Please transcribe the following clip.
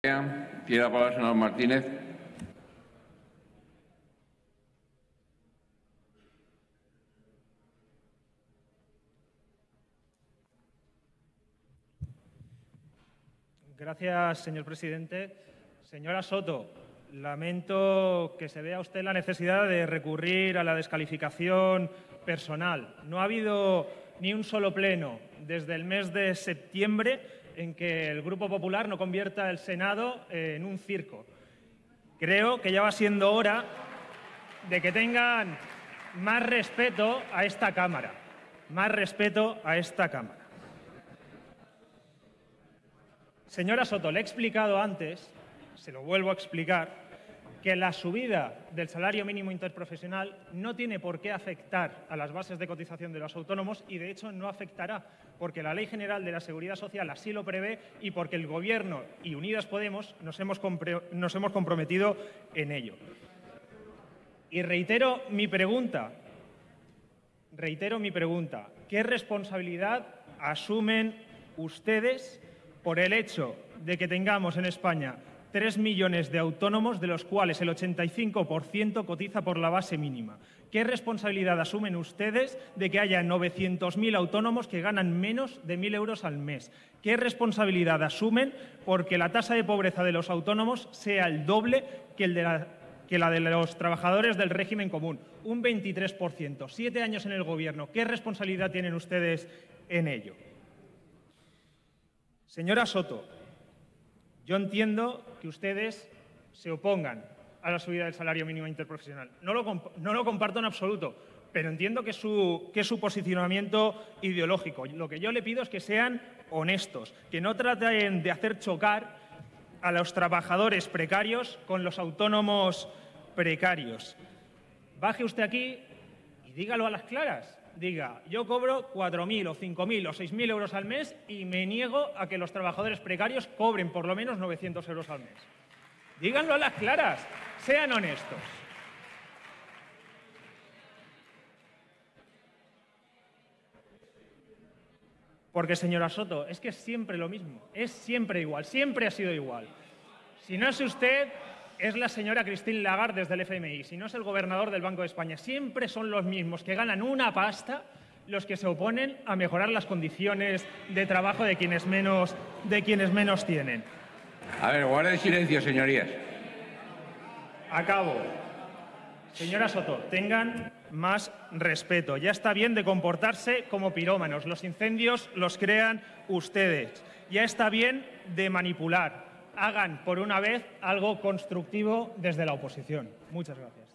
Tiene la palabra el señor Martínez. Gracias, señor presidente. Señora Soto, lamento que se vea usted la necesidad de recurrir a la descalificación personal. No ha habido ni un solo pleno desde el mes de septiembre en que el Grupo Popular no convierta el Senado en un circo. Creo que ya va siendo hora de que tengan más respeto a esta Cámara, más respeto a esta Cámara. Señora Soto, le he explicado antes, se lo vuelvo a explicar, que la subida del salario mínimo interprofesional no tiene por qué afectar a las bases de cotización de los autónomos y, de hecho, no afectará, porque la Ley General de la Seguridad Social así lo prevé y porque el Gobierno y Unidas Podemos nos hemos, comprometido en ello. Y reitero mi pregunta, reitero mi pregunta, ¿qué responsabilidad asumen ustedes por el hecho de que tengamos en España 3 millones de autónomos, de los cuales el 85% cotiza por la base mínima. ¿Qué responsabilidad asumen ustedes de que haya 900.000 autónomos que ganan menos de 1.000 euros al mes? ¿Qué responsabilidad asumen porque la tasa de pobreza de los autónomos sea el doble que, que la de los trabajadores del régimen común? Un 23%. Siete años en el Gobierno. ¿Qué responsabilidad tienen ustedes en ello? Señora Soto, yo entiendo que ustedes se opongan a la subida del salario mínimo interprofesional. No lo, comparto en absoluto, pero entiendo que su, que su posicionamiento ideológico. Lo que yo le pido es que sean honestos, que no traten de hacer chocar a los trabajadores precarios con los autónomos precarios. Baje usted aquí y dígalo a las claras diga, yo cobro 4.000 o 5.000 o 6.000 euros al mes y me niego a que los trabajadores precarios cobren por lo menos 900 euros al mes. Díganlo a las claras, sean honestos. Porque, señora Soto, es que es siempre lo mismo, es siempre igual, siempre ha sido igual. Si no es usted, es la señora Christine Lagarde desde el FMI, si no es el gobernador del Banco de España. Siempre son los mismos que ganan una pasta los que se oponen a mejorar las condiciones de trabajo de quienes menos, de quienes menos tienen. A ver, guarden silencio, señorías. Acabo. Señora Soto, tengan más respeto. Ya está bien de comportarse como pirómanos. Los incendios los crean ustedes. Ya está bien de manipular hagan por una vez algo constructivo desde la oposición. Muchas gracias.